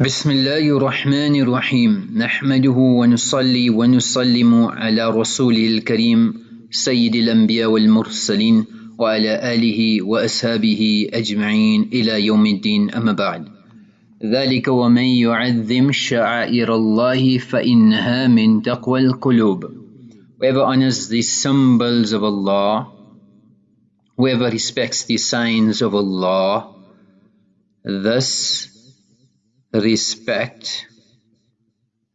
بسم الله الرحمن الرحيم نحمده ونصلي ونسلم على رسوله الكريم سيد الأنبياء والمرسلين وعلى آله وأصحابه أجمعين إلى يوم الدين أما بعد ذلك ومن يعظم شعائر الله فإنها من تقوى القلوب Whoever honors the symbols of Allah, whoever respects the signs of Allah, thus respect,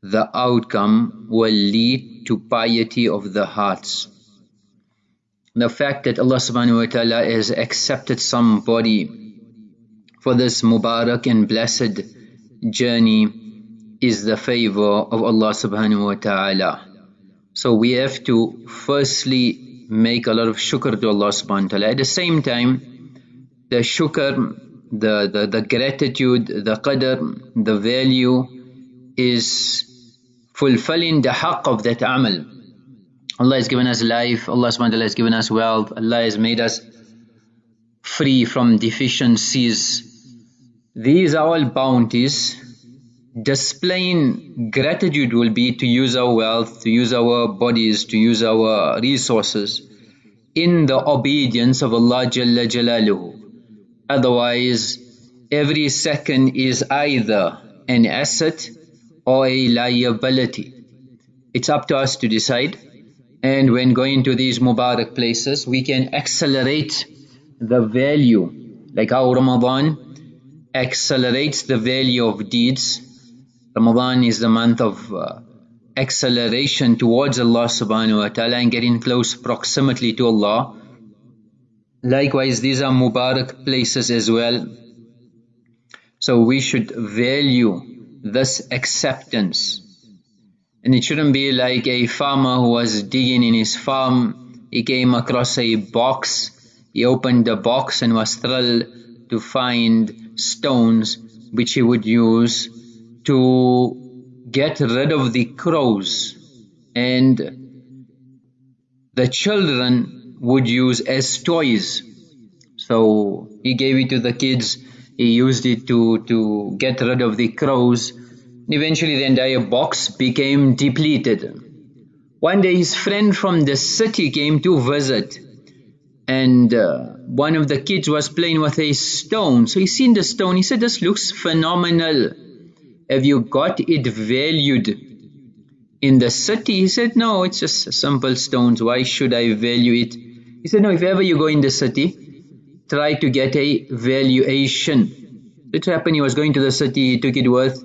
the outcome will lead to piety of the hearts. The fact that Allah subhanahu wa ta'ala has accepted somebody for this Mubarak and blessed journey is the favor of Allah subhanahu wa ta'ala. So we have to firstly make a lot of shukr to Allah subhanahu wa ta'ala. At the same time, the shukr the, the, the gratitude, the qadr, the value is fulfilling the haqq of that amal. Allah has given us life, Allah subhanahu wa ta'ala has given us wealth, Allah has made us free from deficiencies. These are all bounties. Displaying gratitude will be to use our wealth, to use our bodies, to use our resources in the obedience of Allah Jalla Jalaluhu. Otherwise, every second is either an asset or a liability. It's up to us to decide. And when going to these Mubarak places, we can accelerate the value, like how Ramadan accelerates the value of deeds. Ramadan is the month of uh, acceleration towards Allah subhanahu wa ta'ala and getting close proximity to Allah Likewise, these are Mubarak places as well. So we should value this acceptance. And it shouldn't be like a farmer who was digging in his farm. He came across a box. He opened the box and was thrilled to find stones which he would use to get rid of the crows. And the children would use as toys. So he gave it to the kids. He used it to, to get rid of the crows. Eventually the entire box became depleted. One day his friend from the city came to visit and uh, one of the kids was playing with a stone. So he seen the stone. He said, this looks phenomenal. Have you got it valued in the city? He said, no, it's just simple stones. Why should I value it? He said, no, if ever you go in the city, try to get a valuation. It happened, he was going to the city, he took it worth,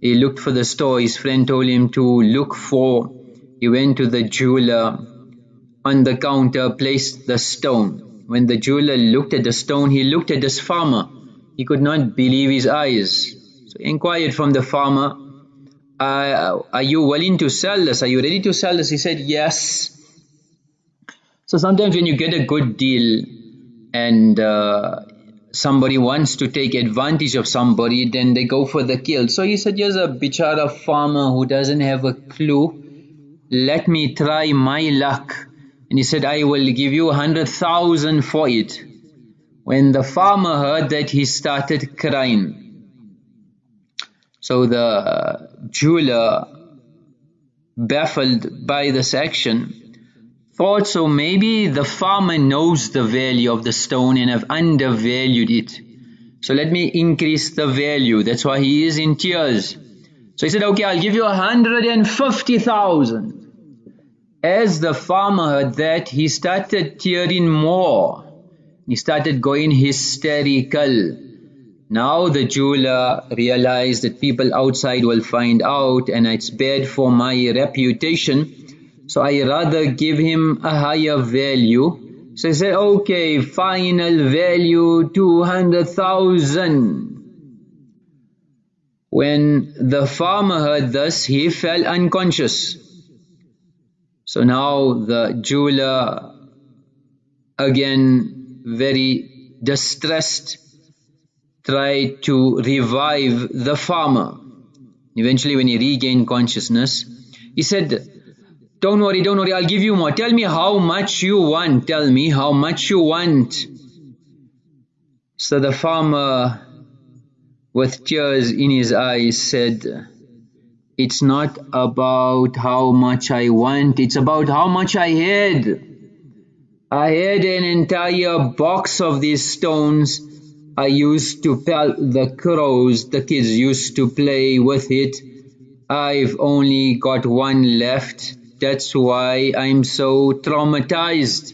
he looked for the store, his friend told him to look for, he went to the jeweler, on the counter placed the stone. When the jeweler looked at the stone, he looked at this farmer. He could not believe his eyes. So he inquired from the farmer, uh, are you willing to sell this? Are you ready to sell this? He said, yes. So sometimes when you get a good deal and uh, somebody wants to take advantage of somebody, then they go for the kill. So he said, "Here's a bichara farmer who doesn't have a clue. Let me try my luck." And he said, "I will give you a hundred thousand for it." When the farmer heard that, he started crying. So the jeweler, baffled by this action, thought so maybe the farmer knows the value of the stone and have undervalued it. So let me increase the value. That's why he is in tears. So he said, okay, I'll give you a hundred and fifty thousand. As the farmer heard that, he started tearing more. He started going hysterical. Now the jeweler realized that people outside will find out and it's bad for my reputation. So I rather give him a higher value. So I said, okay, final value 200,000. When the farmer heard this, he fell unconscious. So now the jeweler, again very distressed, tried to revive the farmer. Eventually when he regained consciousness, he said, don't worry, don't worry, I'll give you more. Tell me how much you want. Tell me how much you want. So the farmer with tears in his eyes said, It's not about how much I want, it's about how much I had. I had an entire box of these stones. I used to pelt the crows, the kids used to play with it. I've only got one left. That's why I'm so traumatized.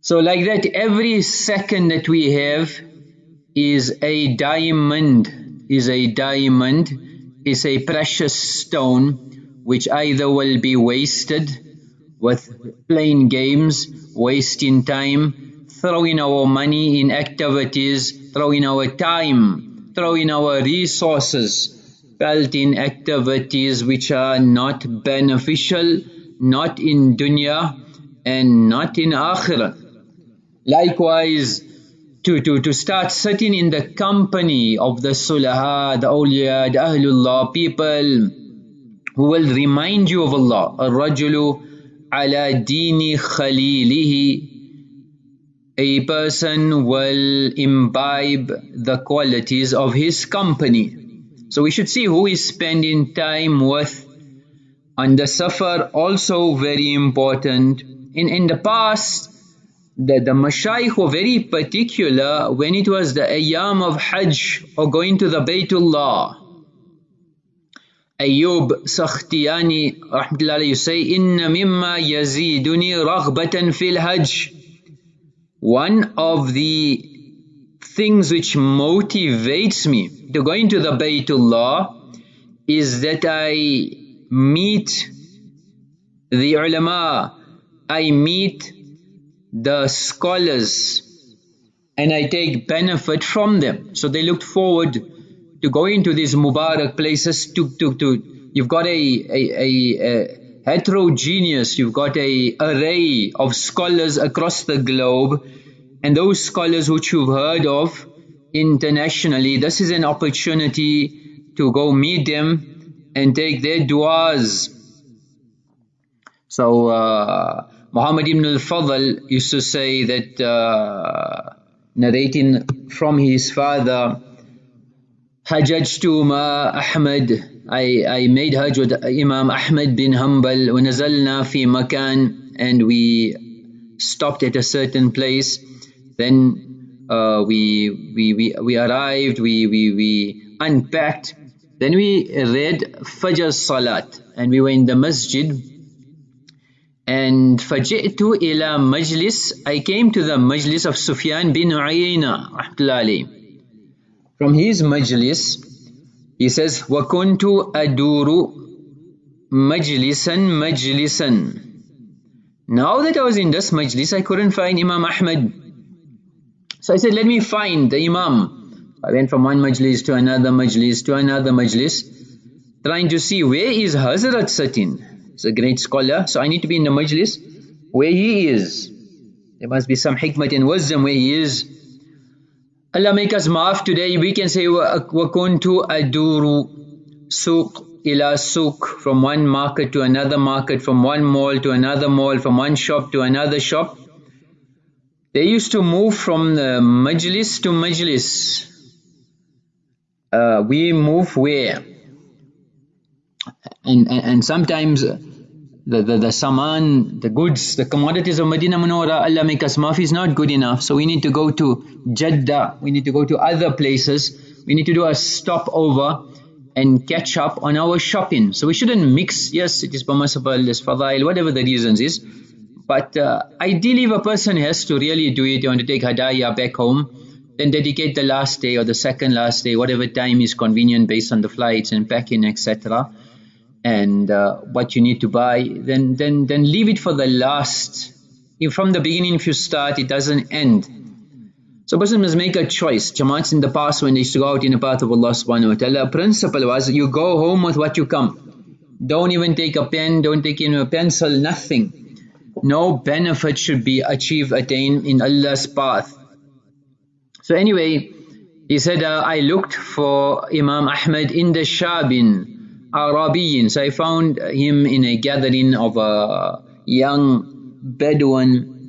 So like that, every second that we have is a diamond, is a diamond, is a precious stone which either will be wasted with playing games, wasting time, throwing our money in activities, throwing our time, throwing our resources, felt in activities which are not beneficial, not in dunya and not in akhirah. Likewise, to, to, to start sitting in the company of the sulaha, the awliya, the ahlullah, people who will remind you of Allah. Ar-rajulu ala dini khalilihi. A person will imbibe the qualities of his company. So we should see who is spending time with. And the safar also very important. In, in the past, the, the mashayikh were very particular when it was the ayam of hajj or going to the Baytullah. Ayyub Sakhtiyani rahmatullahi you say inna mimma yaziduni raghbatan fil hajj one of the things which motivates me to going to the Baytullah is that I meet the ulama I meet the scholars and I take benefit from them. So they looked forward to going to these Mubarak places to, to, to you've got a, a, a, a heterogeneous, you've got a array of scholars across the globe and those scholars which you've heard of internationally, this is an opportunity to go meet them and take their du'as. So, uh, Muhammad ibn al-Fadl used to say that, uh, narrating from his father, حججت مع أحمد I, I made Hajj with Imam Ahmad bin Hanbal ونزلنا في مكان and we stopped at a certain place then uh, we, we, we, we arrived we, we, we unpacked then we read Fajr Salat and we were in the masjid and فجئت إلى مجلس I came to the majlis of Sufyan bin Uyayna rahmatullahi from his majlis he says وكنت أدور مجلسا مجلسا now that I was in this majlis I couldn't find Imam Ahmad so I said let me find the Imam I went from one majlis to another majlis to another majlis trying to see where is Hazrat sitting He's a great scholar. So I need to be in the majlis where he is. There must be some hikmat and wisdom where he is. Allah make us maaf today. We can say وَكُنْتُ أَدُورُ سُوق ila souk from one market to another market, from one mall to another mall, from one shop to another shop. they used to move from the majlis to majlis. Uh, we move where? and, and, and sometimes the, the, the saman, the goods, the commodities of Medina Munawwara, Allah make us mafi is not good enough. So we need to go to Jeddah, we need to go to other places, we need to do a stopover and catch up on our shopping. So we shouldn't mix, yes, it is permissible, it's fadail, whatever the reasons is. But uh, ideally if a person has to really do it, you want to take hadaya back home, then dedicate the last day or the second last day, whatever time is convenient based on the flights and packing, etc and uh, what you need to buy, then then then leave it for the last. If from the beginning, if you start, it doesn't end. So person must make a choice. Jamaats in the past when they used to go out in the path of Allah subhanahu wa ta'ala, principle was you go home with what you come. Don't even take a pen, don't take in a pencil, nothing No benefit should be achieved, attained in Allah's path. So anyway, he said, uh, I looked for Imam Ahmad in the Shabin, Arabiyin. So I found him in a gathering of a young Bedouin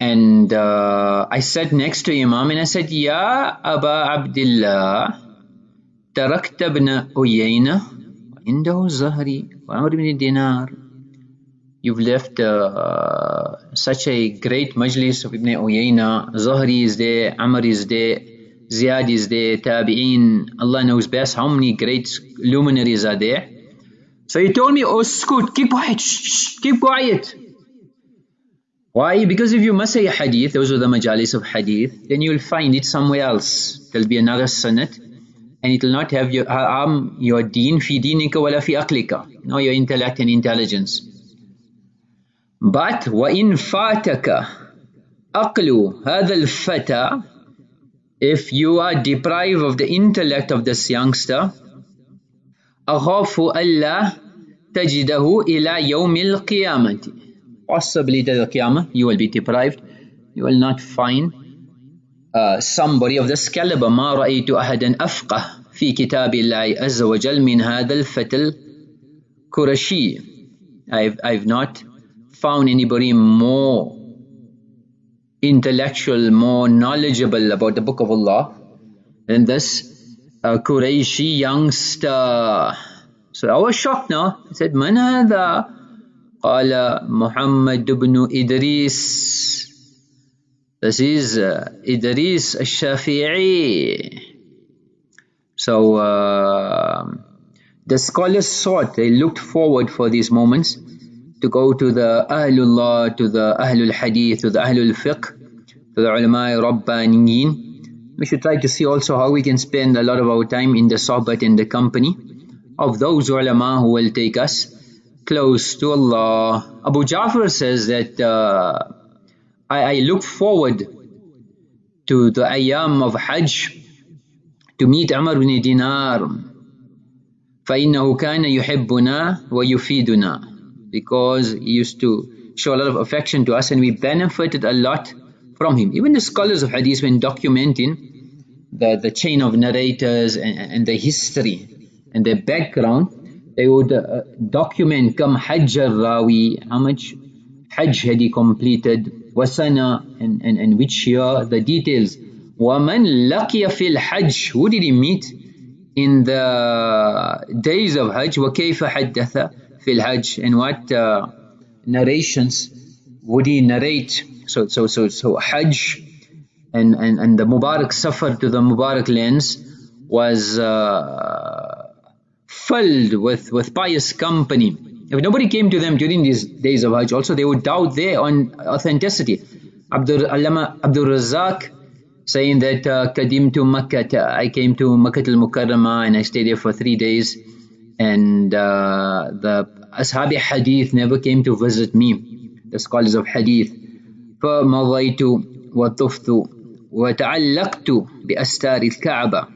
And uh, I sat next to Imam and I said, Ya Aba Abdullah, تركت ابن أيينة عنده الزهري وعمر بن دينار You've left uh, such a great majlis of Ibn Uyayna. Zuhri is there, Amr is there, Ziyad is there, Tabi'een. Allah knows best how many great luminaries are there. So he told me, oh scoot, keep quiet, shh, shh, keep quiet. Why? Because if you must say a hadith, those are the majalis of hadith, then you'll find it somewhere else. There'll be another sanad and it will not have your harm your deen fi dinika wala fi aqlika, no your intellect and intelligence. But وَإِن فَاتَكَ أَقْلُ هَذَا الْفَتَى If you are deprived of the intellect of this youngster أَخَافُ أَلَّا تَجِدَهُ إِلَى يَوْمِ الْقِيَامَةِ Possibly to the Qiyamah you will be deprived. You will not find uh, somebody of this caliber ما رأيت أحدا أفقه في كتاب الله عز وجل من هذا الفتى الكرشي I've, I've not found anybody more intellectual, more knowledgeable about the Book of Allah than this uh, youngster. So I was shocked now. I said, Man hadha? Qala Muhammad ibn Idris. This is uh, Idris al-Shafi'i. So uh, the scholars sought, they looked forward for these moments to go to the Ahlullah, to the Ahlul Hadith, to the Ahlul Fiqh, to the Ulama Rabbaniyin. We should try to see also how we can spend a lot of our time in the sohbat in the company of those ulama who will take us close to Allah. Abu Ja'far says that uh, I, I look forward to the ayam of Hajj to meet Umar bin Dinar فإنه كان يحبنا ويفيدنا because he used to show a lot of affection to us and we benefited a lot from him. Even the scholars of hadith when documenting the, the chain of narrators and, and the history and their background, they would uh, document kam hajj rawi, how much hajj had he completed, wasana and, and, and which year, the details. وَمَنْ لَقِيَ فِي الْحَجِّ Who did he meet in the days of Hajj? وَكَيْفَ حَدَّثَ fil Hajj and what uh, narrations would he narrate? So, so, so, so Hajj and, and, and the Mubarak Safar to the Mubarak lands was uh, filled with, with pious company. If nobody came to them during these days of Hajj, also they would doubt their on authenticity. Abdul Allama Abdul Razak saying that uh, Kadim Makkah, I came to Makkah al Mukarramah and I stayed there for three days and uh, the Ashabi Hadith never came to visit me, the scholars of Hadith. فمضيت وطفت وتعلقت بأستار الكعبة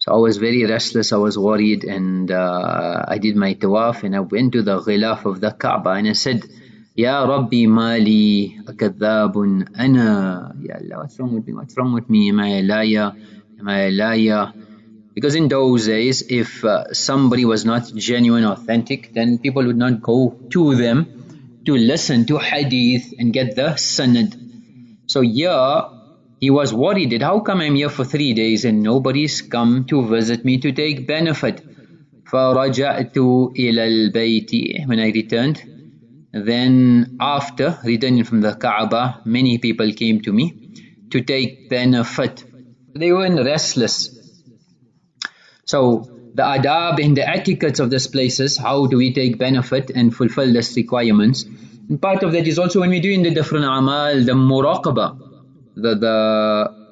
So I was very restless, I was worried and uh, I did my tawaf and I went to the ghilaf of the Kaaba and I said, Ya Rabbi mali akadhabun ana. Ya Allah, what's wrong with me? What's wrong with me? Am I a liar? Am I a liar? Because in those days, if uh, somebody was not genuine, authentic, then people would not go to them to listen to hadith and get the sanad. So here, he was worried that how come I'm here for three days and nobody's come to visit me to take benefit. فرجعت إلى البيت when I returned then after returning from the Kaaba many people came to me to take benefit they were restless so the adab and the etiquettes of these places, how do we take benefit and fulfill these requirements? And part of that is also when we do in the different amal, the muraqabah, the, the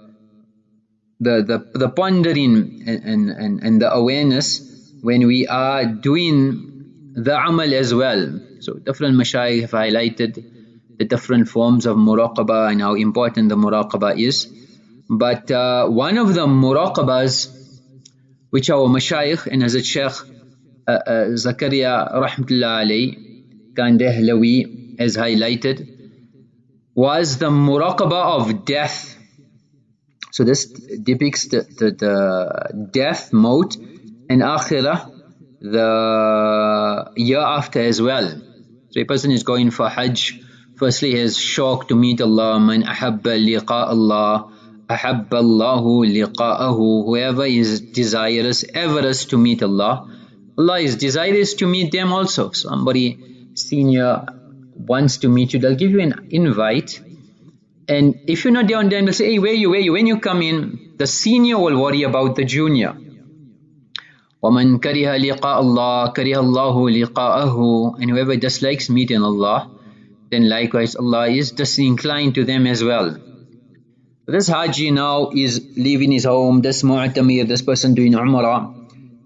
the, the, the pondering and, and, and the awareness when we are doing the amal as well. So different mashayikh have highlighted the different forms of muraqabah and how important the muraqabah is. But uh, one of the muraqabahs which our mashayikh and Hazrat Sheikh uh, uh, Zakaria rahmatullah alayhi Kandahlawi has highlighted was the muraqabah of death. So this depicts the, the, the death mode and akhirah the year after as well. So a person is going for hajj Firstly, his shauq to meet Allah. Man ahabba liqa Allah Ahabba Allahu liqa'ahu. Whoever is desirous, averse to meet Allah. Allah is desirous to meet them also. Somebody senior wants to meet you, they'll give you an invite. And if you're not there on time, they'll say, hey, where you, where you? When you come in, the senior will worry about the junior. وَمَنْ كَرِهَ لِقَاءَ اللَّهِ كَرِهَ اللَّهُ لِقَاءَهُ And whoever dislikes meeting Allah, then likewise Allah is disinclined to them as well. This Haji now is leaving his home, this Mu'tamir, this person doing Umrah,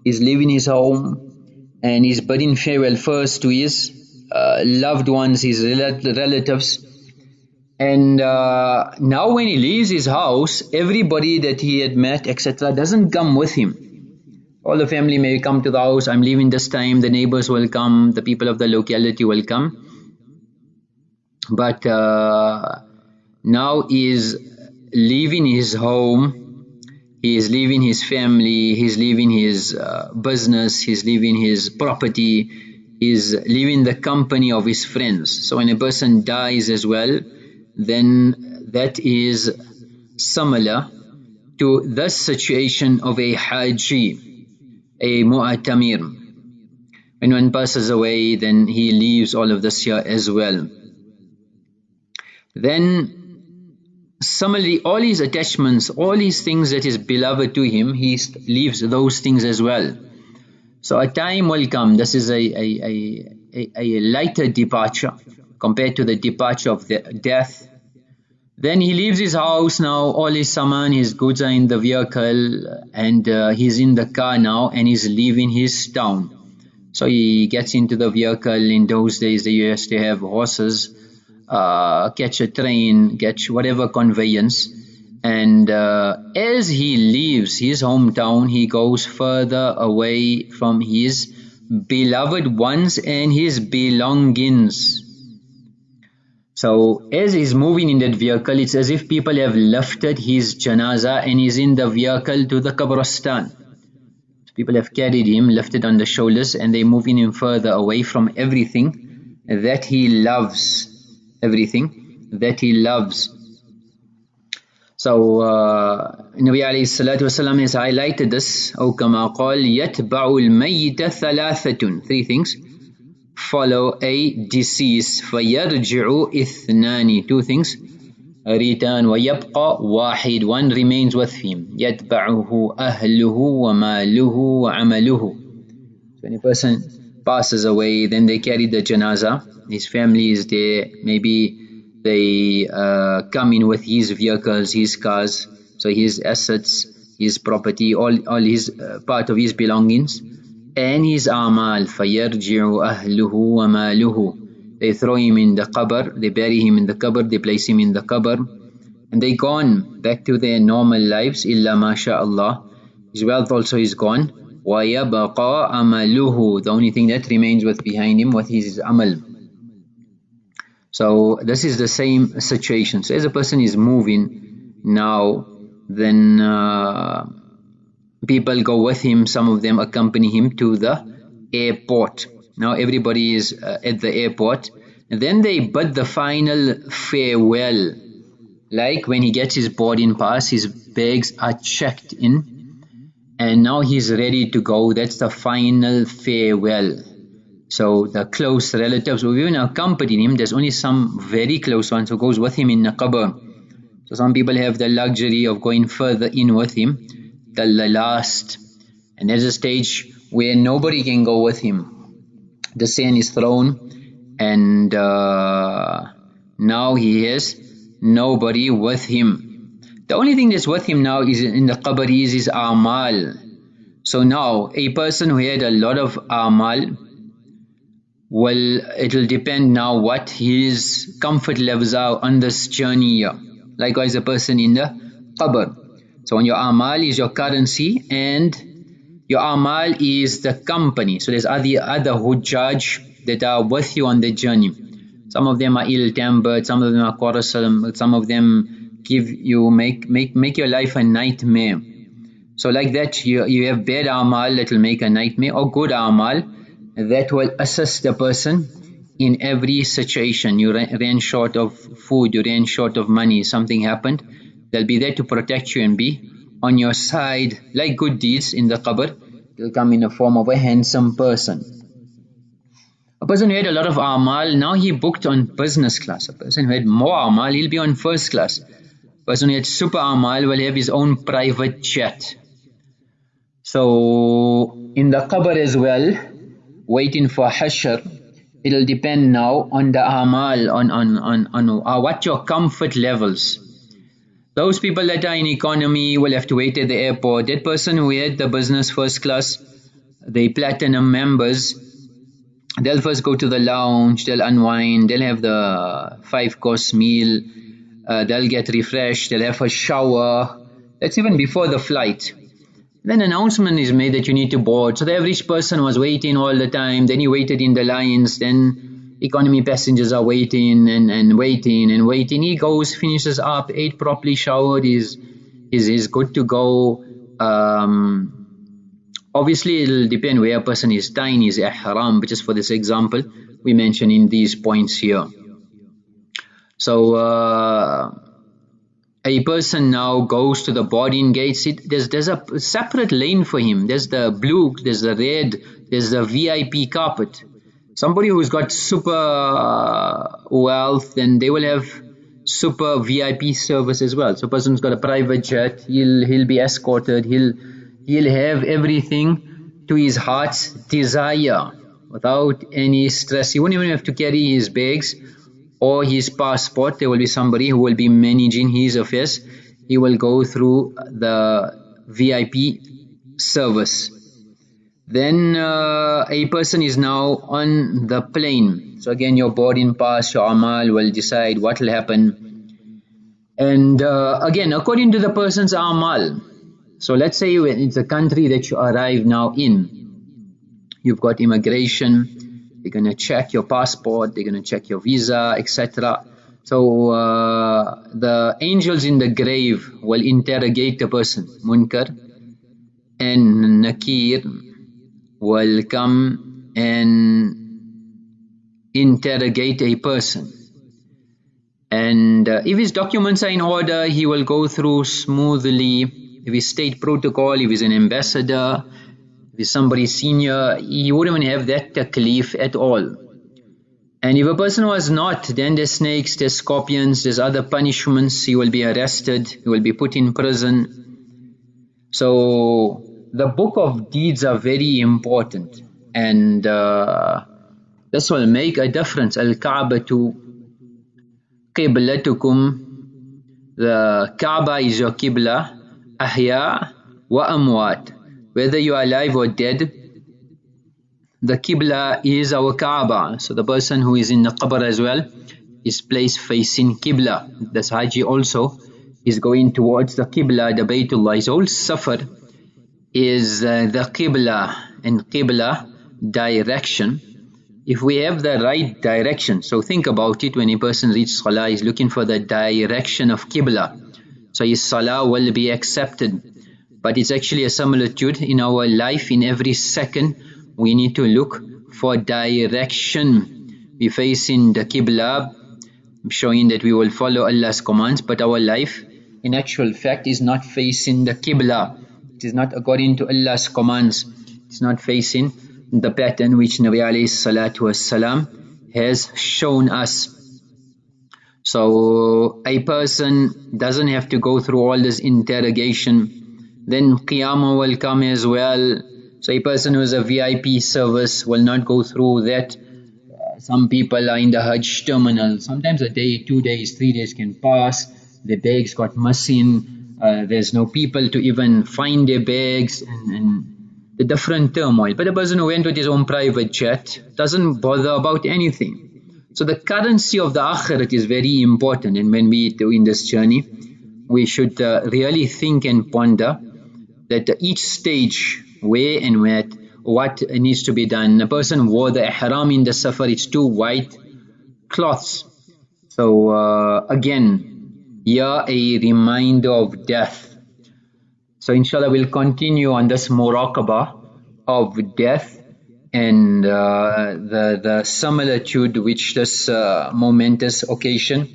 is leaving his home and he's bidding farewell first to his uh, loved ones, his relatives. And uh, now when he leaves his house, everybody that he had met, etc., doesn't come with him. All the family may come to the house, I'm leaving this time, the neighbors will come, the people of the locality will come. But uh, now is leaving his home, he is leaving his family, he's leaving his uh, business, he's leaving his property, is leaving the company of his friends. So when a person dies as well, then that is similar to the situation of a haji, a mu'atamir. When one passes away, then he leaves all of this here as well. Then similarly, all his attachments, all his things that is beloved to him, he leaves those things as well. So a time will come, this is a, a, a, a, lighter departure compared to the departure of the death. Then he leaves his house now, all his saman, his goods are in the vehicle and uh, he's in the car now and he's leaving his town. So he gets into the vehicle, in those days they used to have horses, uh, catch a train, catch whatever conveyance. And uh, as he leaves his hometown he goes further away from his beloved ones and his belongings. So as he's moving in that vehicle it's as if people have lifted his janaza and he's in the vehicle to the kabristan people have carried him lifted on the shoulders and they're moving him further away from everything that he loves everything that he loves so uh, Nabi alayhi salatu wasalam has highlighted this أو كما قال يتبع الميت ثلاثة three things follow a decease فيرجع اثنان two things return ويبقى واحد one remains with him يتبعه أهله وماله وعمله so when a person passes away then they carry the janaza his family is there maybe they uh, come in with his vehicles, his cars, so his assets, his property, all, all his uh, part of his belongings, and his amal. فَيَرْجِعُ أَهْلُهُ وَمَالُهُ They throw him in the qabr, they bury him in the qabr, they place him in the qabr, and they gone back to their normal lives. إِلَّا مَا شَاءَ Allah. His wealth also is gone. وَيَبَقَى أَمَلُهُ The only thing that remains with behind him was his amal. So this is the same situation. So as a person is moving now, then uh, people go with him. Some of them accompany him to the airport. Now everybody is uh, at the airport. And then they bid the final farewell. Like when he gets his boarding pass, his bags are checked in. and now he's ready to go. That's the final farewell. So the close relatives who even accompany him, there's only some very close ones who goes with him in the qabr. So some people have the luxury of going further in with him, the last. And there's a stage where nobody can go with him. The sand is thrown and uh, now he has nobody with him. The only thing that's with him now is in the qabr is his amal. So now a person who had a lot of amal, well, it'll depend now what his comfort levels are on this journey. Likewise, a person in the qabr. So, when your amal is your currency and your amal is the company. So, there's other, other hujjaj that are with you on the journey. Some of them are ill-tempered, some of them are quarrelsome, some of them give you, make, make, make your life a nightmare. So like that, you, you have bad amal that will make a nightmare or good amal that will assist the person in every situation. You ran short of food, you ran short of money, something happened. They'll be there to protect you and be on your side like good deeds in the qabr. They'll come in the form of a handsome person. A person who had a lot of amal, now he booked on business class. A person who had more amal, he'll be on first class. Who super amal will have his own private jet. So in the qabr as well, waiting for hashr, it'll depend now on the amal, on, on, on, on uh, what your comfort levels. Those people that are in economy will have to wait at the airport. That person who had the business first class, the platinum members, they'll first go to the lounge, they'll unwind, they'll have the five course meal, uh, they'll get refreshed, they'll have a shower. That's even before the flight. Then announcement is made that you need to board. So the average person was waiting all the time. Then he waited in the lines. Then economy passengers are waiting and, and waiting and waiting. He goes, finishes up, ate properly, showered, is is is good to go. Um, obviously, it'll depend where a person is tying his ihram. But just for this example, we mention in these points here. So. Uh, a person now goes to the boarding gates, it, there's, there's a separate lane for him. There's the blue, there's the red, there's the VIP carpet. Somebody who's got super uh, wealth, then they will have super VIP service as well. So person's got a private jet, he'll, he'll be escorted, he'll, he'll have everything to his heart's desire without any stress. He won't even have to carry his bags or his passport there will be somebody who will be managing his affairs. He will go through the VIP service. Then uh, a person is now on the plane. So again your boarding pass your amal will decide what will happen. And uh, again according to the person's amal so let's say it's a country that you arrive now in you've got immigration they're going to check your passport, they're going to check your visa, etc. So uh, the angels in the grave will interrogate the person, Munkar, and Nakir will come and interrogate a person. And uh, if his documents are in order, he will go through smoothly. If his state protocol, if he's an ambassador, with somebody senior, he wouldn't even have that taklif at all. And if a person was not, then there's snakes, there's scorpions, there's other punishments. He will be arrested, he will be put in prison. So the book of deeds are very important, and uh, this will make a difference. Al Kaabatu qiblatukum. The Kaaba is your qibla, ahya wa amwat whether you are alive or dead the Qibla is our Kaaba. So the person who is in the Qabr as well is placed facing Qibla. The Haji also is going towards the Qibla. The Baytullah his whole safar is uh, the Qibla and Qibla direction. If we have the right direction so think about it when a person reads Salah is looking for the direction of Qibla. So his Salah will be accepted but it's actually a similitude. In our life in every second we need to look for direction. We face in the Qibla showing that we will follow Allah's commands but our life in actual fact is not facing the Qibla. It is not according to Allah's commands. It's not facing the pattern which Nabi alayhi salatu wasalam has shown us. So a person doesn't have to go through all this interrogation then Qiyamah will come as well. So a person who is a VIP service will not go through that. Uh, some people are in the Hajj terminal. Sometimes a day, two days, three days can pass. The bags got missing. Uh, there's no people to even find their bags and, and the different turmoil. But a person who went with his own private jet doesn't bother about anything. So the currency of the akhirat is very important. And when we do in this journey, we should uh, really think and ponder that each stage where and where what needs to be done. A person wore the ihram in the safar, it's two white cloths. So uh, again, here a reminder of death. So inshallah we'll continue on this muraqabah of death and uh, the, the similitude which this uh, momentous occasion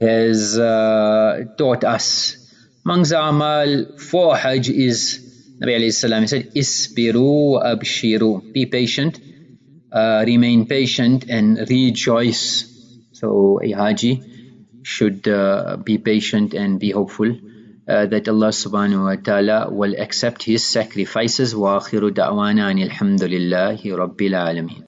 has uh, taught us. Among the amal, for hajj is, Nabi alayhi salam, he said, Isbiru abshiru. Be patient, uh, remain patient and rejoice. So a haji should uh, be patient and be hopeful. Uh, that Allah subhanahu wa ta'ala will accept his sacrifices. وَآخِرُ دَعْوَانَا أَنِ الْحَمْدُ لِلَّهِ رَبِّ الْعَالَمِينَ